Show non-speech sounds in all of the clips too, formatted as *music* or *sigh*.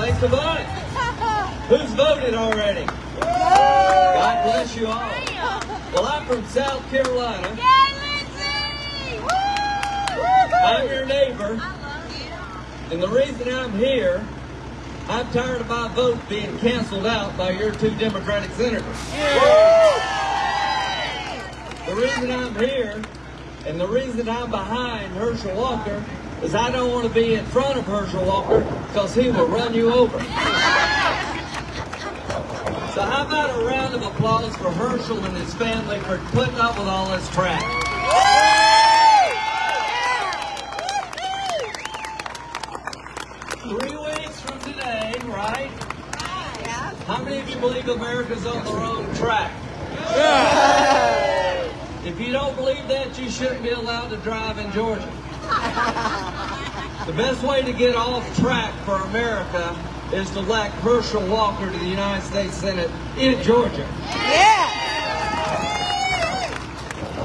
Thanks to vote. *laughs* Who's voted already? God bless you all. Well, I'm from South Carolina. I'm your neighbor. And the reason I'm here, I'm tired of my vote being canceled out by your two Democratic senators. The reason I'm here and the reason I'm behind Herschel Walker is I don't want to be in front of Herschel Walker because he will run you over. So how about a round of applause for Herschel and his family for putting up with all this crap? Three weeks from today, right? How many of you believe America's on the wrong track? If you don't believe that, you shouldn't be allowed to drive in Georgia. *laughs* The best way to get off track for America is to elect Herschel Walker to the United States Senate in Georgia. Yeah!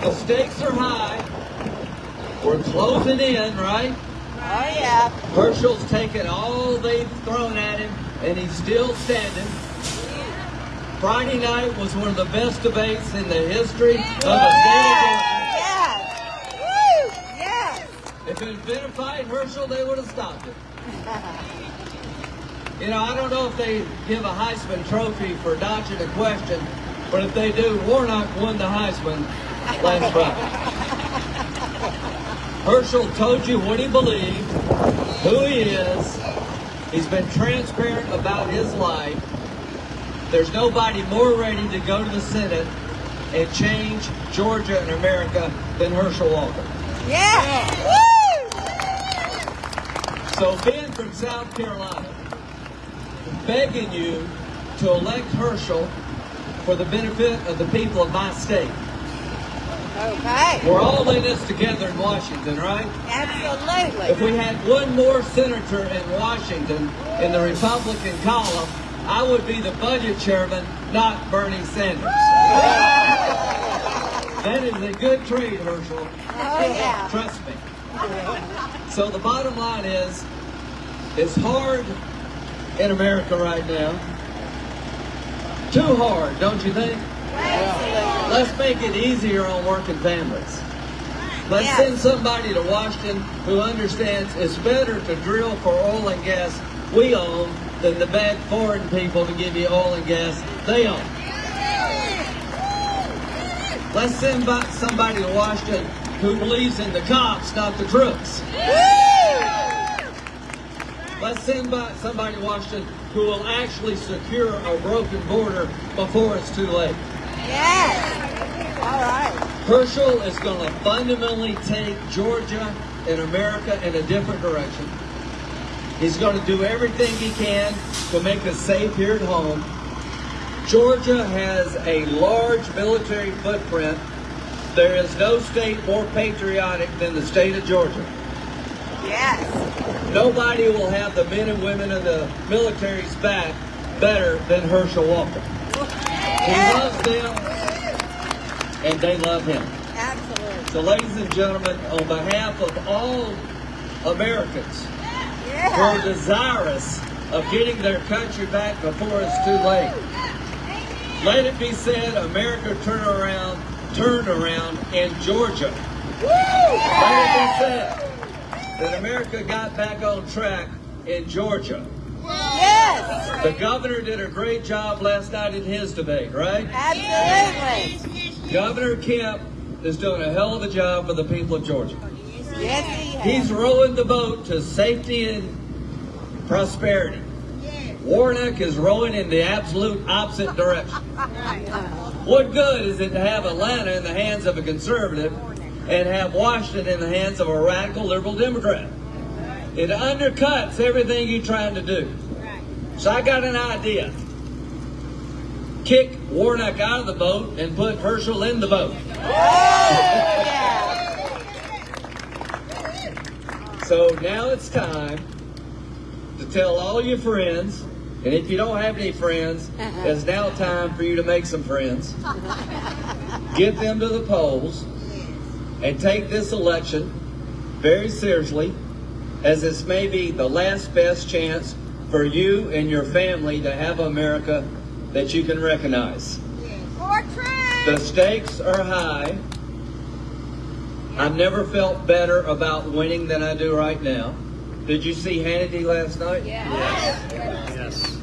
The stakes are high. We're closing in, right? Oh, yeah. Herschel's taken all they've thrown at him, and he's still standing. Friday night was one of the best debates in the history of the state of Georgia. If it had been a fight, Herschel, they would have stopped it. You know, I don't know if they give a Heisman Trophy for dodging a question, but if they do, Warnock won the Heisman last Friday. Herschel told you what he believed, who he is. He's been transparent about his life. There's nobody more ready to go to the Senate and change Georgia and America than Herschel Walker. So being from South Carolina, begging you to elect Herschel for the benefit of the people of my state. Okay. We're all in this together in Washington, right? Absolutely. If we had one more senator in Washington in the Republican column, I would be the budget chairman, not Bernie Sanders. That is a good trade, Herschel. Oh, yeah. Trust me. So the bottom line is, it's hard in America right now. Too hard, don't you think? Let's make it easier on working families. Let's Yes. send somebody to Washington who understands it's better to drill for oil and gas we own than to beg foreign people to give you oil and gas they own. Let's send somebody to Washington who believes in the cops, not the crooks. Let's send somebody to Washington who will actually secure a broken border before it's too late. Yes. All right. Herschel is going to fundamentally take Georgia and America in a different direction. He's going to do everything he can to make us safe here at home. Georgia has a large military footprint. There is no state more patriotic than the state of Georgia. Yes. Nobody will have the men and women of the military's back better than Herschel Walker. He loves them, and they love him. Absolutely. So, ladies and gentlemen, on behalf of all Americans who are desirous of getting their country back before it's too late, let it be said, America turn around, turned around in Georgia. Let it said that America got back on track in Georgia. Yes! The governor did a great job last night in his debate, right? Absolutely. Governor Kemp is doing a hell of a job for the people of Georgia. Yes, he has. He's rowing the boat to safety and prosperity. Warnock is rowing in the absolute opposite direction. What good is it to have Atlanta in the hands of a conservative and have Washington in the hands of a radical liberal Democrat? It undercuts everything you're trying to do. So I got an idea. Kick Warnock out of the boat and put Herschel in the boat. So now it's time to tell all your friends, and if you don't have any friends, uh-huh. it's now time for you to make some friends. Get them to the polls and take this election very seriously, as this may be the last best chance for for you and your family to have America that you can recognize. The stakes are high. I've never felt better about winning than I do right now. Did you see Hannity last night? Yes. Yes.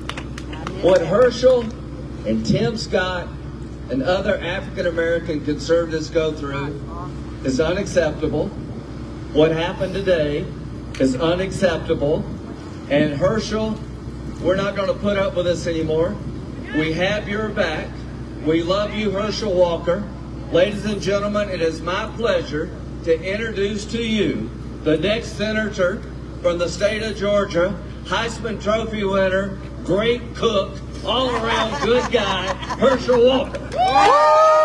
What Herschel and Tim Scott and other African American conservatives go through is unacceptable. What happened today is unacceptable. And Herschel, we're not going to put up with this anymore. We have your back. We love you, Herschel Walker. Ladies and gentlemen, it is my pleasure to introduce to you the next senator from the state of Georgia, Heisman Trophy winner, great cook, all around good guy, Herschel Walker.